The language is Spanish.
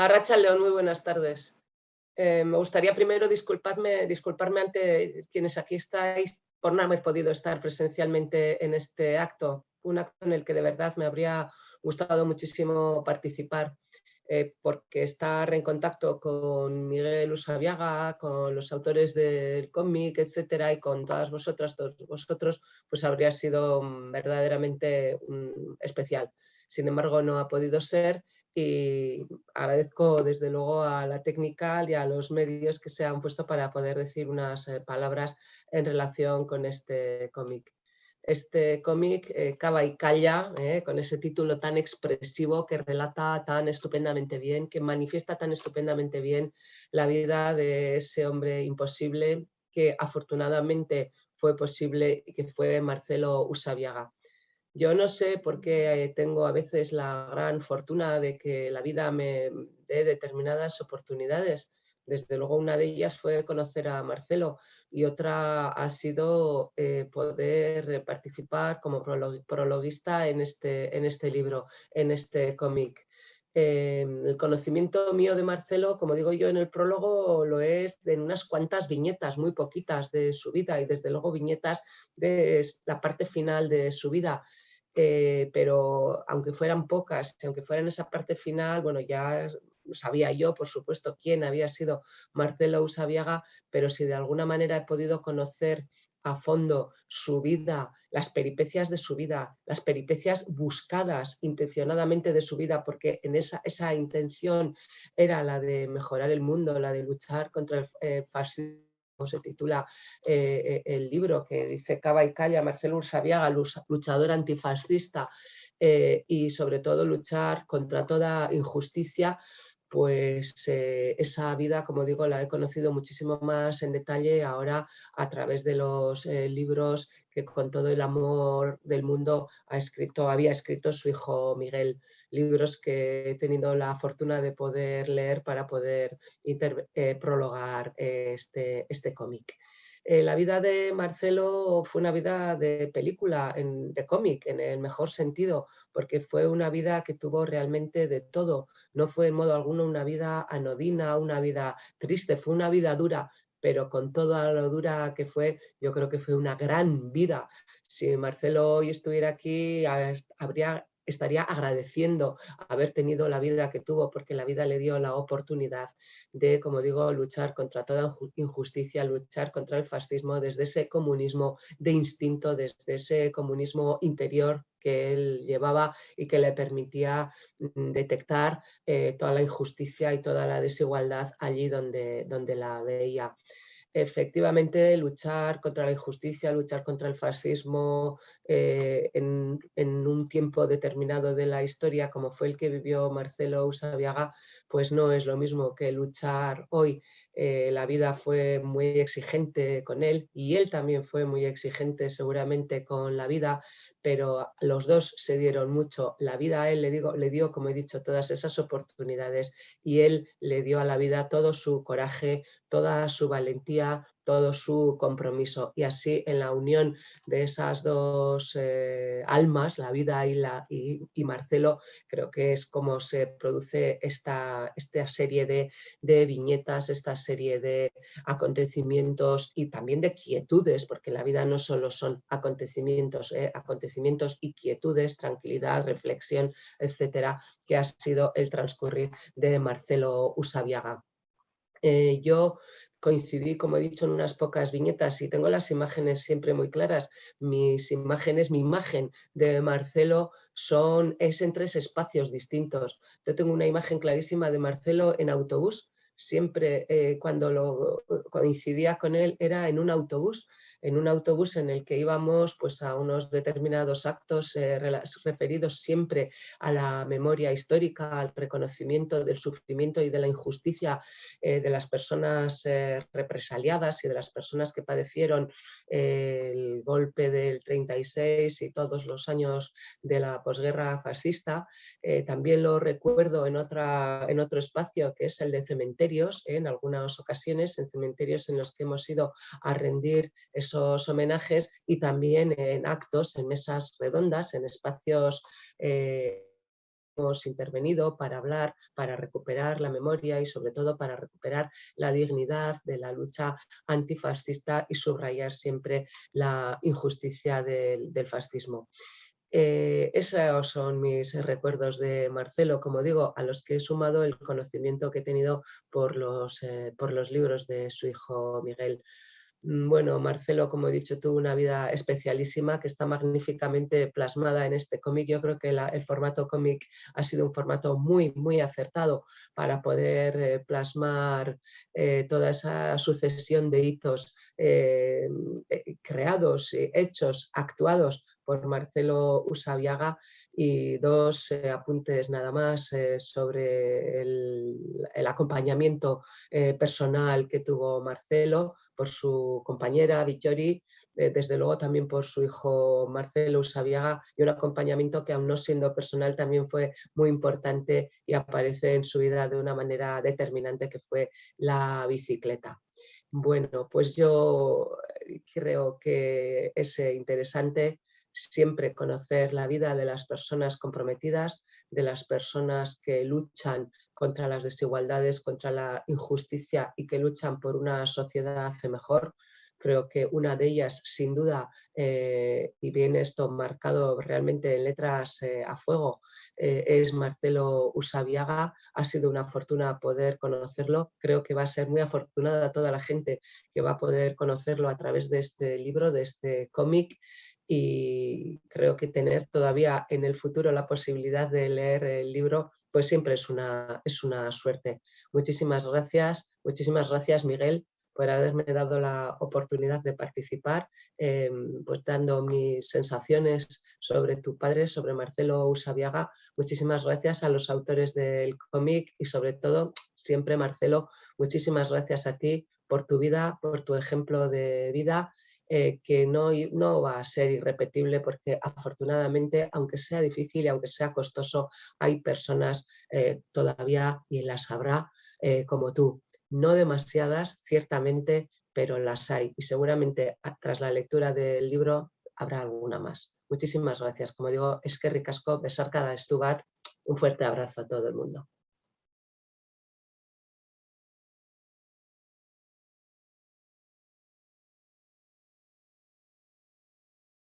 Arracha León, muy buenas tardes. Eh, me gustaría primero disculparme, disculparme ante quienes aquí estáis por no haber podido estar presencialmente en este acto, un acto en el que de verdad me habría gustado muchísimo participar. Eh, porque estar en contacto con Miguel Usabiaga, con los autores del cómic, etcétera, y con todas vosotras, todos vosotros, pues habría sido verdaderamente especial. Sin embargo, no ha podido ser y agradezco desde luego a la técnica y a los medios que se han puesto para poder decir unas eh, palabras en relación con este cómic este cómic eh, Cava y Calla, eh, con ese título tan expresivo que relata tan estupendamente bien, que manifiesta tan estupendamente bien la vida de ese hombre imposible que afortunadamente fue posible y que fue Marcelo Usabiaga. Yo no sé por qué eh, tengo a veces la gran fortuna de que la vida me dé determinadas oportunidades. Desde luego una de ellas fue conocer a Marcelo, y otra ha sido eh, poder participar como prologuista en este, en este libro, en este cómic. Em, el conocimiento mío de Marcelo, como digo yo en el prólogo, lo es de unas cuantas viñetas, muy poquitas de su vida y desde luego viñetas de la parte final de su vida. Eh, pero aunque fueran pocas, aunque fueran esa parte final, bueno, ya sabía yo, por supuesto, quién había sido Marcelo Usabiaga, pero si de alguna manera he podido conocer a fondo su vida, las peripecias de su vida, las peripecias buscadas intencionadamente de su vida, porque en esa, esa intención era la de mejorar el mundo, la de luchar contra el eh, fascismo se titula eh, eh, el libro que dice Cava y Calla, Marcelo Usabiaga, luchador antifascista y sobre todo luchar contra toda injusticia pues eh, esa vida, como digo, la he conocido muchísimo más en detalle ahora a través de los eh, libros que con todo el amor del mundo ha escrito, había escrito su hijo Miguel, libros que he tenido la fortuna de poder leer para poder eh, prologar este, este cómic. Eh, la vida de Marcelo fue una vida de película, de cómic, en el mejor sentido, porque fue una vida que tuvo realmente de todo. No fue en modo alguno una vida anodina, una vida triste, fue una vida dura, pero con toda lo dura que fue, yo creo que fue una gran vida. Si Marcelo hoy estuviera aquí, habría estaría agradeciendo haber tenido la vida que tuvo, porque la vida le dio la oportunidad de, como digo, luchar contra toda injusticia, luchar contra el fascismo desde ese comunismo de instinto, desde ese comunismo interior que él llevaba y que le permitía mm, detectar eh, toda la injusticia y toda la desigualdad allí donde, donde la veía efectivamente luchar contra la injusticia, luchar contra el fascismo eh, en, un tiempo determinado de la historia, como fue el que vivió Marcelo Usabiaga, pues no es lo mismo que luchar hoy. Eh, la vida fue muy exigente con él y él también fue muy exigente seguramente con la vida, pero los dos se dieron mucho. La vida a él le, digo, le dio, como he dicho, todas esas oportunidades y él le dio a la vida todo su coraje, toda su valentía, todo su compromiso. Y así en la unión de esas dos eh, almas, la vida y, la, y, Marcelo, creo que es como se produce esta, esta serie de, de, viñetas, esta serie de acontecimientos y también de quietudes, porque la vida no solo son acontecimientos, eh, acontecimientos y quietudes, tranquilidad, reflexión, etcétera, que ha sido el transcurrir de Marcelo Usabiaga. Eh, yo coincidí, como he dicho, en unas pocas viñetas y tengo las imágenes siempre muy claras. Mis imágenes, mi imagen de Marcelo son, es en tres espacios distintos. Yo tengo una imagen clarísima de Marcelo en autobús, siempre eh, cuando lo coincidía con él era en un autobús en un autobús en el que íbamos pues, a unos determinados actos eh, referidos siempre a la memoria histórica, al reconocimiento del sufrimiento y de la injusticia eh, de las personas eh, represaliadas y de las personas que padecieron el golpe del 36 y todos los años de la posguerra fascista. también lo recuerdo en, otra, en otro espacio que es el de cementerios, en algunas ocasiones en cementerios en los que hemos ido a rendir esos homenajes y también en actos, en mesas redondas, en espacios eh, hemos intervenido para hablar, para recuperar la memoria y sobre todo para recuperar la dignidad de la lucha antifascista y subrayar siempre la injusticia del, fascismo. Eh, esos son mis recuerdos de Marcelo, como digo, a los que he sumado el conocimiento que he tenido por los, eh, por los libros de su hijo Miguel. Mm, bueno, Marcelo, como he dicho, tuvo una vida especialísima que está magníficamente plasmada en este cómic. Yo creo que el formato cómic ha sido un formato muy, muy acertado para poder eh, plasmar eh, toda esa sucesión de hitos eh, creados, hechos, actuados por Marcelo Usabiaga y dos apuntes nada más sobre el acompañamiento personal que tuvo Marcelo por su compañera Vittori, eh, desde luego también por su hijo Marcelo Usabiaga y un acompañamiento que aún no siendo personal también fue muy importante y aparece en su vida de una manera determinante que fue la bicicleta. Bueno, pues yo creo que es interesante siempre conocer la vida de las personas comprometidas, de las personas que luchan contra las desigualdades, contra la injusticia y que luchan por una sociedad mejor. Creo que una de ellas, sin duda, eh, y viene esto marcado realmente en letras eh, a fuego, eh, es Marcelo Usabiaga. Ha sido una fortuna poder conocerlo. Creo que va a ser muy afortunada toda la gente que va a poder conocerlo a través de este libro, de este cómic y creo que tener todavía en el futuro la posibilidad de leer el libro pues siempre es una, es una suerte. Muchísimas gracias, muchísimas gracias Miguel por haberme dado la oportunidad de participar, em, pues dando mis sensaciones sobre tu padre, sobre Marcelo Usabiaga. Muchísimas gracias a los autores del cómic y sobre todo, siempre Marcelo, muchísimas gracias a ti por tu vida, por tu ejemplo de vida eh, que no, no, va a ser irrepetible porque afortunadamente, aunque sea difícil y aunque sea costoso, hay personas eh, todavía y las habrá eh, como tú. No demasiadas, ciertamente, pero las hay y seguramente tras la lectura del libro habrá alguna más. Muchísimas gracias. Como digo, es que ricasco, besar cada estubat. Un fuerte abrazo a todo el mundo.